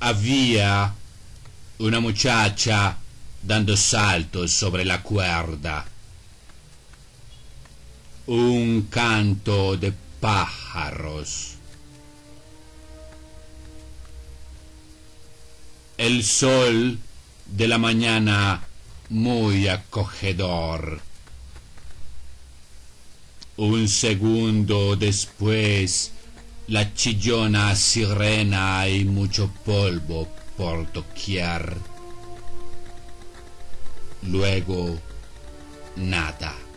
había una muchacha dando saltos sobre la cuerda. Un canto de pájaros. El sol de la mañana muy acogedor. Un segundo después, la chillona sirena y mucho polvo por doquier. Luego, nada.